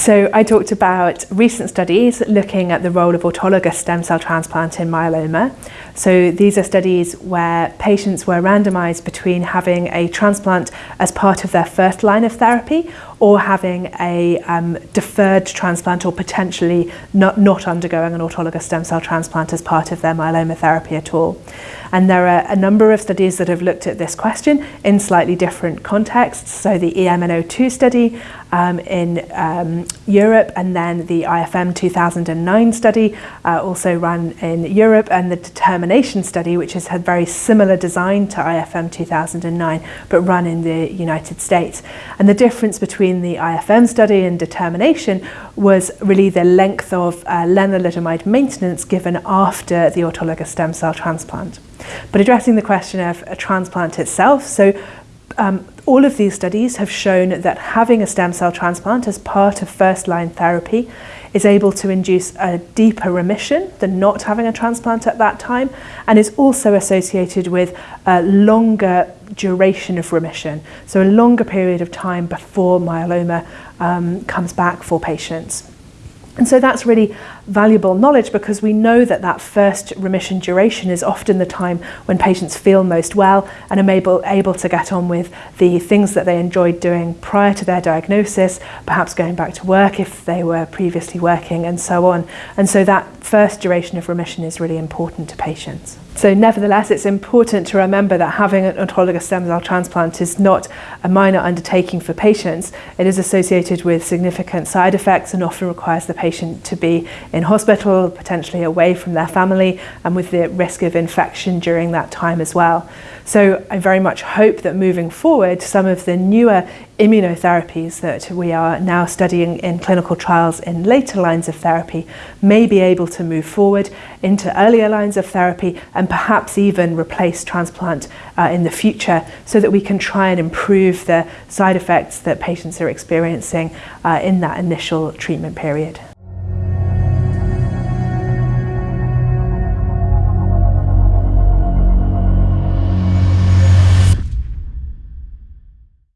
So I talked about recent studies looking at the role of autologous stem cell transplant in myeloma. So these are studies where patients were randomized between having a transplant as part of their first line of therapy or having a um, deferred transplant or potentially not, not undergoing an autologous stem cell transplant as part of their myeloma therapy at all. And there are a number of studies that have looked at this question in slightly different contexts. So the EMN02 study um, in um, Europe and then the IFM 2009 study uh, also run in Europe and the determination study which has had very similar design to IFM 2009 but run in the United States. And the difference between the IFM study and determination was really the length of uh, lenalidomide maintenance given after the autologous stem cell transplant. But addressing the question of a transplant itself, so um, all of these studies have shown that having a stem cell transplant as part of first line therapy is able to induce a deeper remission than not having a transplant at that time and is also associated with a longer duration of remission, so a longer period of time before myeloma um, comes back for patients. And so that's really valuable knowledge because we know that that first remission duration is often the time when patients feel most well and are able, able to get on with the things that they enjoyed doing prior to their diagnosis, perhaps going back to work if they were previously working and so on. And so that first duration of remission is really important to patients. So nevertheless, it's important to remember that having an autologous stem cell transplant is not a minor undertaking for patients. It is associated with significant side effects and often requires the patient to be in hospital, potentially away from their family, and with the risk of infection during that time as well. So I very much hope that moving forward, some of the newer immunotherapies that we are now studying in clinical trials in later lines of therapy may be able to move forward into earlier lines of therapy and perhaps even replace transplant uh, in the future so that we can try and improve the side effects that patients are experiencing uh, in that initial treatment period.